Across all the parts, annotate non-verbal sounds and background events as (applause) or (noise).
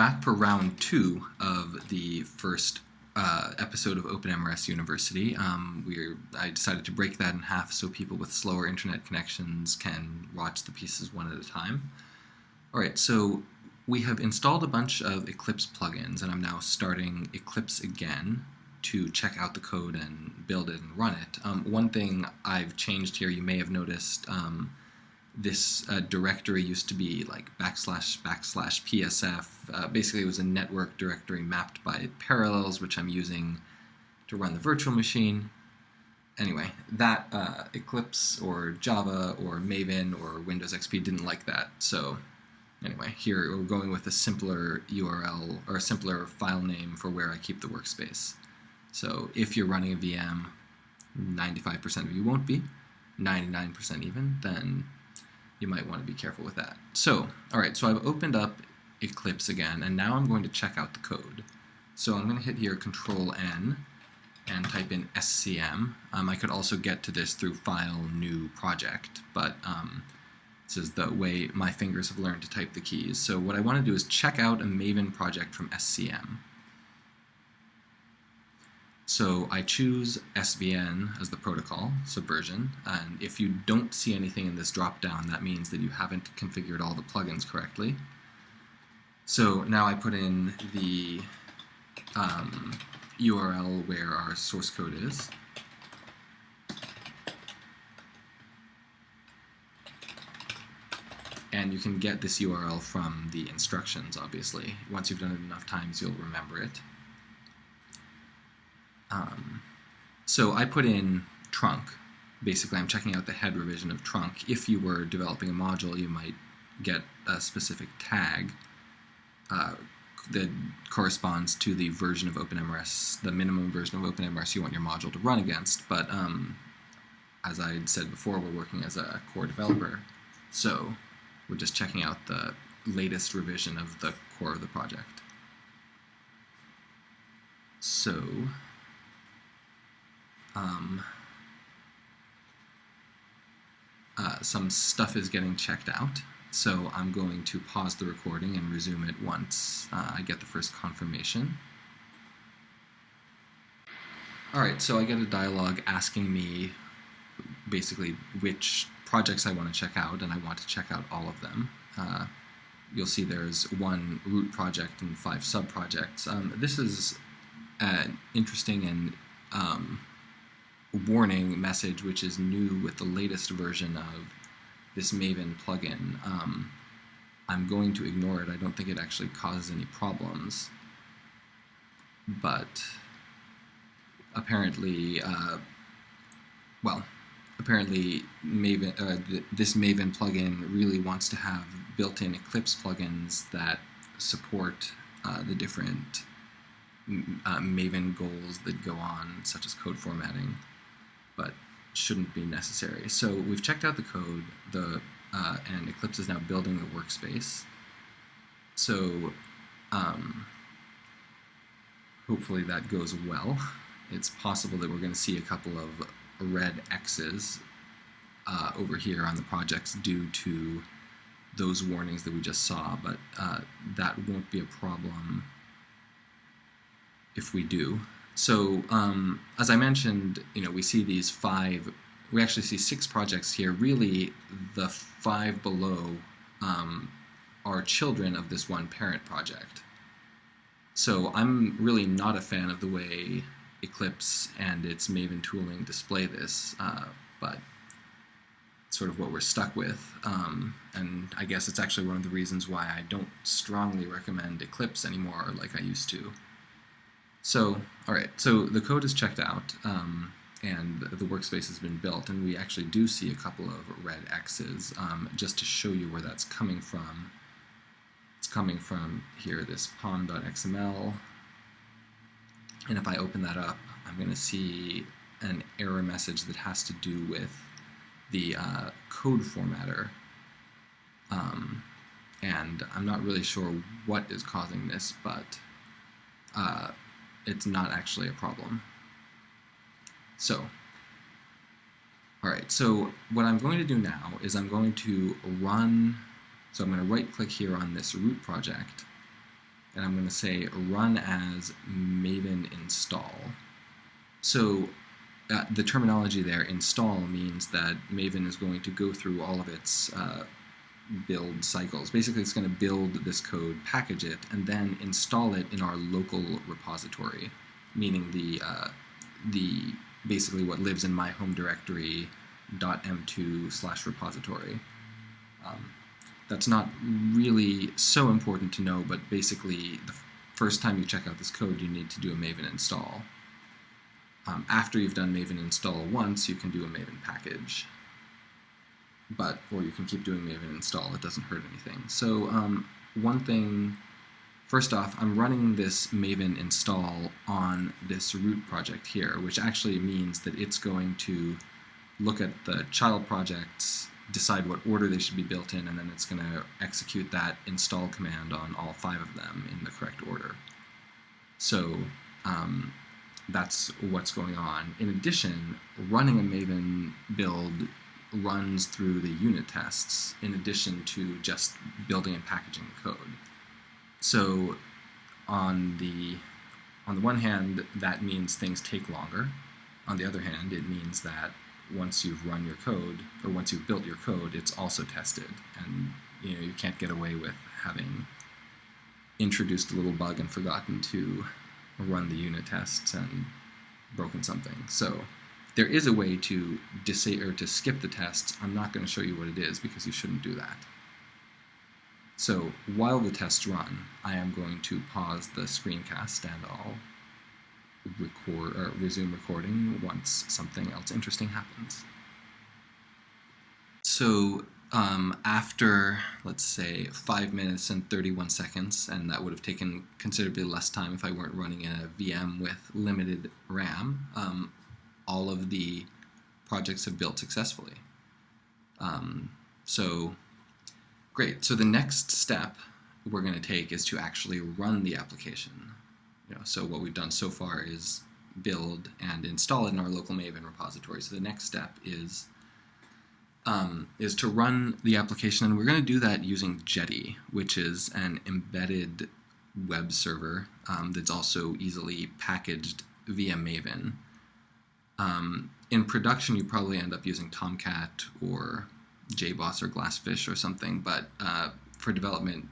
back for round two of the first uh, episode of OpenMRS University. Um, we're, I decided to break that in half so people with slower internet connections can watch the pieces one at a time. All right, so we have installed a bunch of Eclipse plugins, and I'm now starting Eclipse again to check out the code and build it and run it. Um, one thing I've changed here, you may have noticed, um, this uh, directory used to be like backslash backslash PSF. Uh, basically, it was a network directory mapped by parallels, which I'm using to run the virtual machine. Anyway, that uh, Eclipse or Java or Maven or Windows XP didn't like that. So anyway, here we're going with a simpler URL or a simpler file name for where I keep the workspace. So if you're running a VM, 95% of you won't be, 99% even, then you might want to be careful with that. So, all right, so I've opened up Eclipse again, and now I'm going to check out the code. So I'm going to hit here Control N and type in SCM. Um, I could also get to this through File, New Project, but um, this is the way my fingers have learned to type the keys. So what I want to do is check out a Maven project from SCM. So I choose SVN as the protocol, subversion, and if you don't see anything in this dropdown, that means that you haven't configured all the plugins correctly. So now I put in the um, URL where our source code is. And you can get this URL from the instructions, obviously. Once you've done it enough times, you'll remember it. Um, so I put in trunk. Basically, I'm checking out the head revision of trunk. If you were developing a module, you might get a specific tag uh, that corresponds to the version of OpenMRS, the minimum version of OpenMRS you want your module to run against. But um, as I said before, we're working as a core developer, so we're just checking out the latest revision of the core of the project. So um, uh, some stuff is getting checked out. So I'm going to pause the recording and resume it once uh, I get the first confirmation. Alright, so I get a dialog asking me basically which projects I want to check out, and I want to check out all of them. Uh, you'll see there's one root project and five sub-projects. Um, this is an interesting and um, warning message, which is new with the latest version of this Maven plugin. Um, I'm going to ignore it. I don't think it actually causes any problems. But apparently, uh, well, apparently Maven, uh, th this Maven plugin really wants to have built-in Eclipse plugins that support uh, the different uh, Maven goals that go on, such as code formatting shouldn't be necessary. So we've checked out the code, the uh, and Eclipse is now building the workspace. So um, hopefully that goes well. It's possible that we're going to see a couple of red X's uh, over here on the projects due to those warnings that we just saw, but uh, that won't be a problem if we do. So um, as I mentioned, you know, we see these five, we actually see six projects here. Really, the five below um, are children of this one parent project. So I'm really not a fan of the way Eclipse and its Maven tooling display this, uh, but sort of what we're stuck with. Um, and I guess it's actually one of the reasons why I don't strongly recommend Eclipse anymore like I used to. So, all right, so the code is checked out, um, and the workspace has been built, and we actually do see a couple of red X's, um, just to show you where that's coming from. It's coming from here, this pom.xml, and if I open that up, I'm going to see an error message that has to do with the uh, code formatter. Um, and I'm not really sure what is causing this, but uh, it's not actually a problem. So, all right, so what I'm going to do now is I'm going to run, so I'm going to right click here on this root project, and I'm going to say run as maven install. So uh, the terminology there, install, means that Maven is going to go through all of its uh, build cycles. Basically, it's going to build this code, package it, and then install it in our local repository, meaning the uh, the basically what lives in my home directory .m2 slash repository. Um, that's not really so important to know, but basically the first time you check out this code, you need to do a Maven install. Um, after you've done Maven install once, you can do a Maven package. But, or you can keep doing Maven install, it doesn't hurt anything. So um, one thing, first off, I'm running this Maven install on this root project here, which actually means that it's going to look at the child projects, decide what order they should be built in, and then it's going to execute that install command on all five of them in the correct order. So um, that's what's going on. In addition, running a Maven build runs through the unit tests in addition to just building and packaging code. So on the on the one hand, that means things take longer. On the other hand, it means that once you've run your code or once you've built your code, it's also tested, and you know you can't get away with having introduced a little bug and forgotten to run the unit tests and broken something. So there is a way to disable or to skip the tests. I'm not going to show you what it is because you shouldn't do that. So while the tests run, I am going to pause the screencast and I'll record or resume recording once something else interesting happens. So um, after, let's say, 5 minutes and 31 seconds, and that would have taken considerably less time if I weren't running in a VM with limited RAM, um, all of the projects have built successfully. Um, so, great. So the next step we're going to take is to actually run the application. You know, so what we've done so far is build and install it in our local Maven repository. So the next step is um, is to run the application, and we're going to do that using Jetty, which is an embedded web server um, that's also easily packaged via Maven. Um, in production, you probably end up using Tomcat or JBoss or Glassfish or something, but uh, for development,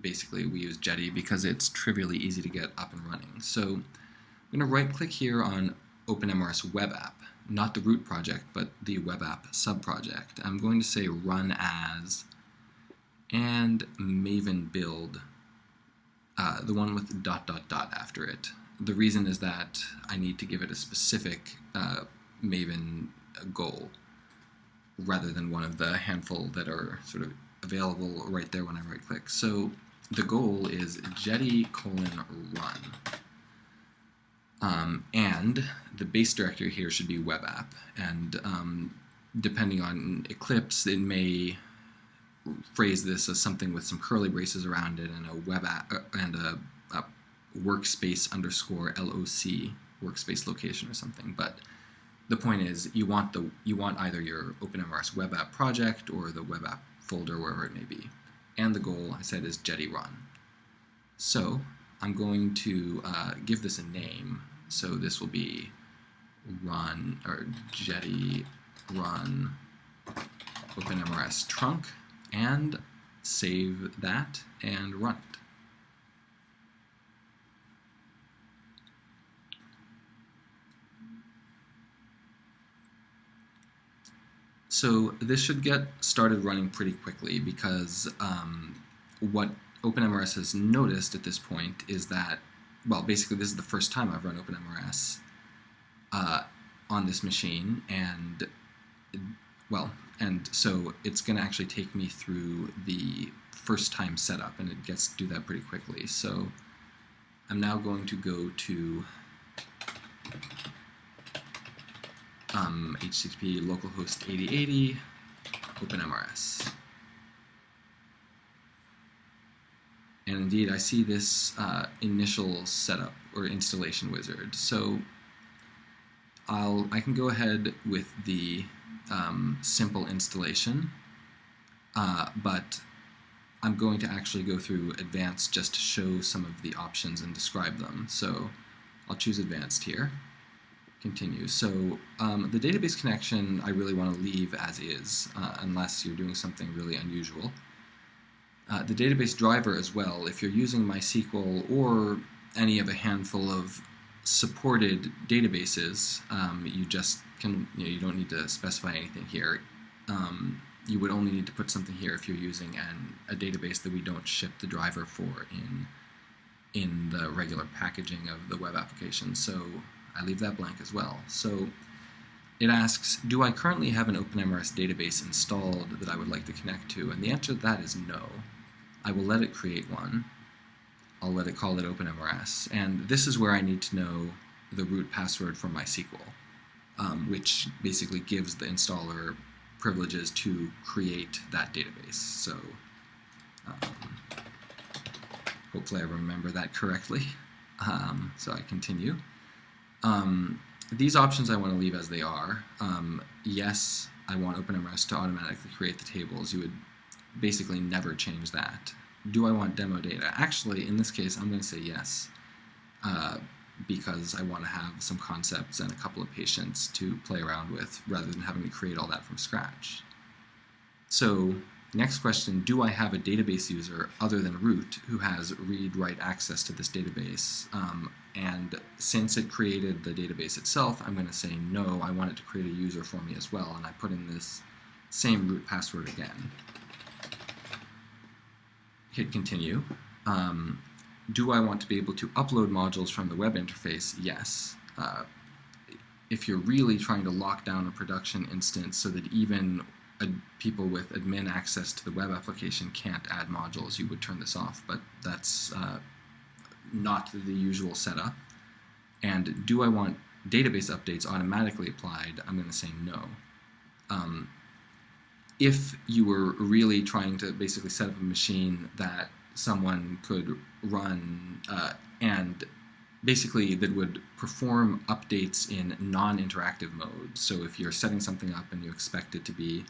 basically we use Jetty because it's trivially easy to get up and running. So I'm going to right click here on OpenMRS Web App not the root project, but the web app subproject. I'm going to say run as and maven build, uh, the one with dot dot dot after it. The reason is that I need to give it a specific uh, maven goal rather than one of the handful that are sort of available right there when I right click. So the goal is jetty colon run. Um, and the base directory here should be web app. And um, depending on Eclipse, it may phrase this as something with some curly braces around it and a web app uh, and a, a workspace underscore LOC workspace location or something. But the point is, you want the you want either your OpenMRS web app project or the web app folder, wherever it may be. And the goal, I said, is Jetty Run. So I'm going to uh, give this a name. So this will be run or Jetty run OpenMRS trunk and save that and run it. So this should get started running pretty quickly because um, what OpenMRS has noticed at this point is that, well, basically this is the first time I've run OpenMRS uh, on this machine, and, well, and so it's going to actually take me through the first time setup, and it gets to do that pretty quickly. So I'm now going to go to um, HTTP localhost 8080 OpenMRS. And indeed, I see this uh, initial setup or installation wizard. So I'll, I can go ahead with the um, simple installation, uh, but I'm going to actually go through advanced just to show some of the options and describe them. So I'll choose advanced here. Continue. So um, the database connection I really want to leave as is, uh, unless you're doing something really unusual. Uh, the database driver as well, if you're using MySQL or any of a handful of supported databases, um, you just can, you, know, you don't need to specify anything here. Um, you would only need to put something here if you're using an, a database that we don't ship the driver for in in the regular packaging of the web application. So I leave that blank as well. So it asks, do I currently have an OpenMRS database installed that I would like to connect to? And the answer to that is no. I will let it create one. I'll let it call it OpenMRS. And this is where I need to know the root password for MySQL, um, which basically gives the installer privileges to create that database. So um, hopefully I remember that correctly. (laughs) Um, so I continue. Um, these options I want to leave as they are. Um, yes, I want OpenMRS to automatically create the tables. You would basically never change that. Do I want demo data? Actually, in this case, I'm going to say yes. Uh, because I want to have some concepts and a couple of patients to play around with rather than having to create all that from scratch. So next question, do I have a database user other than root who has read-write access to this database? Um, and since it created the database itself, I'm going to say no, I want it to create a user for me as well, and I put in this same root password again. Hit continue. Um, do I want to be able to upload modules from the web interface? Yes. Uh, if you're really trying to lock down a production instance so that even people with admin access to the web application can't add modules, you would turn this off, but that's uh, not the usual setup. And do I want database updates automatically applied? I'm going to say no. Um, if you were really trying to basically set up a machine that someone could run uh, and basically that would perform updates in non-interactive mode. So if you're setting something up and you expect it to be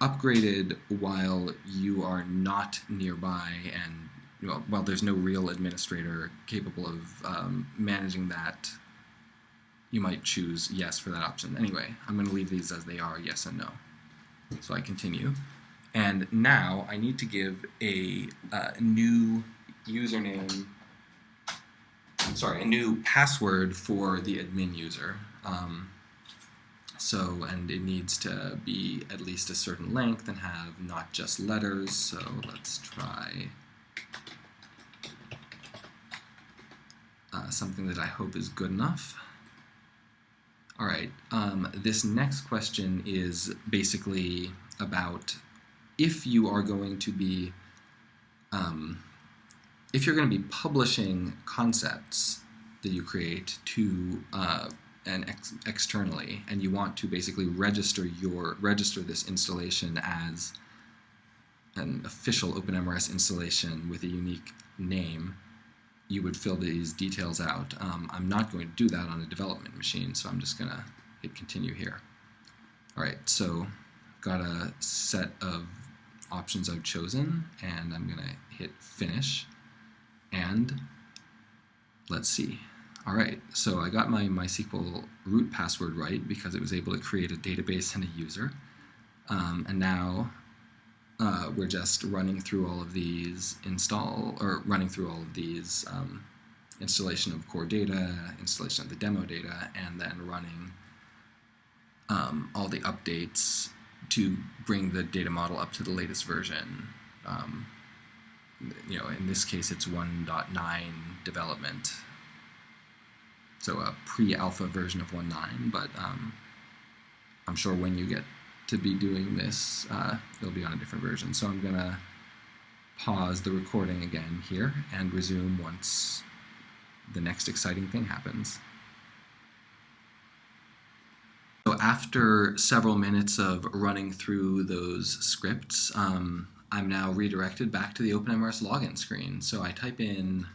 upgraded while you are not nearby and well, while there's no real administrator capable of um, managing that, you might choose yes for that option. Anyway, I'm going to leave these as they are, yes and no. So I continue. And now I need to give a uh, new username, sorry, a new password for the admin user. Um, so, and it needs to be at least a certain length and have not just letters. So let's try uh, something that I hope is good enough. All right, um, this next question is basically about if you are going to be um, if you're going to be publishing concepts that you create to uh, and ex externally, and you want to basically register your register this installation as an official OpenMRS installation with a unique name, you would fill these details out. Um, I'm not going to do that on a development machine, so I'm just going to hit continue here. All right, so got a set of options I've chosen, and I'm going to hit Finish. And let's see. All right, so I got my MySQL root password right because it was able to create a database and a user. Um, and now uh, we're just running through all of these install, or running through all of these um, installation of core data, installation of the demo data, and then running um, all the updates to bring the data model up to the latest version. Um, you know, in this case, it's 1.9 development. So a pre-alpha version of 1.9, but um, I'm sure when you get to be doing this, uh, it'll be on a different version. So I'm going to pause the recording again here and resume once the next exciting thing happens. So after several minutes of running through those scripts, um, I'm now redirected back to the OpenMRS login screen. So I type in,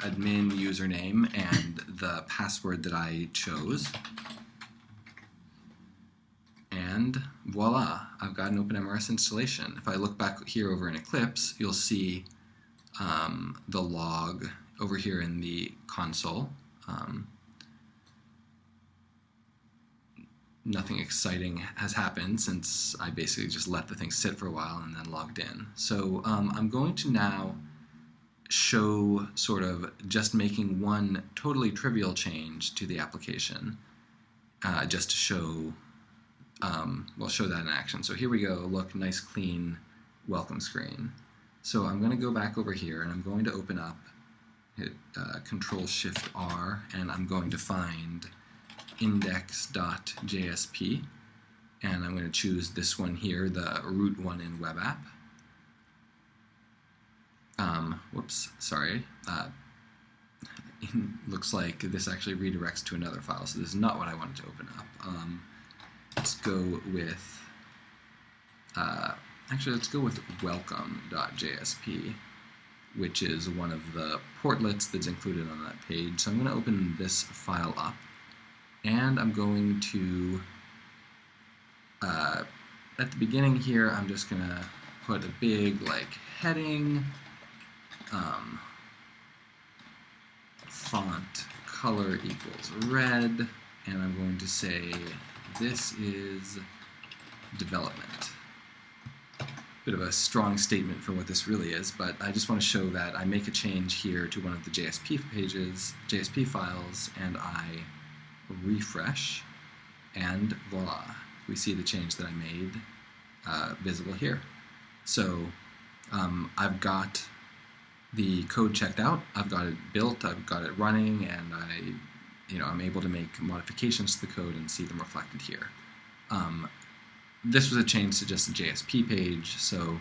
admin username and the password that I chose. And voila, I've got an OpenMRS installation. If I look back here over in Eclipse, you'll see um, the log over here in the console. Um, nothing exciting has happened since I basically just let the thing sit for a while and then logged in. So um, I'm going to now show sort of just making one totally trivial change to the application uh, just to show, um, we'll show that in action. So here we go, look, nice clean welcome screen. So I'm going to go back over here and I'm going to open up, hit uh, Control Shift R, and I'm going to find index.jsp and I'm going to choose this one here, the root one in web app. Um, whoops, sorry. Uh, looks like this actually redirects to another file, so this is not what I wanted to open up. Um, let's go with, uh, actually let's go with welcome.jsp, which is one of the portlets that's included on that page. So I'm going to open this file up and I'm going to, uh, at the beginning here, I'm just going to put a big like heading, um, font color equals red, and I'm going to say this is development. Bit of a strong statement for what this really is, but I just want to show that I make a change here to one of the JSP pages, JSP files, and I refresh, and voila, we see the change that I made uh, visible here. So um, I've got the code checked out, I've got it built, I've got it running, and I, you know, I'm able to make modifications to the code and see them reflected here. Um, this was a change to just a JSP page, so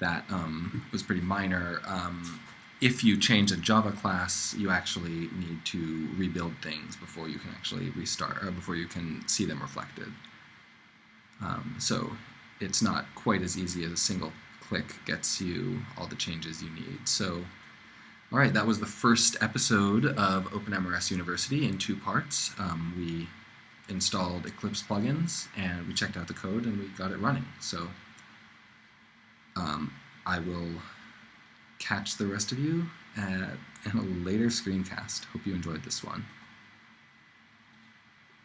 that um, was pretty minor. Um, if you change a Java class, you actually need to rebuild things before you can actually restart, or before you can see them reflected. Um, so it's not quite as easy as a single click gets you all the changes you need. So, all right, that was the first episode of OpenMRS University in two parts. Um, we installed Eclipse plugins and we checked out the code and we got it running. So um, I will catch the rest of you at, (laughs) in a later screencast. Hope you enjoyed this one.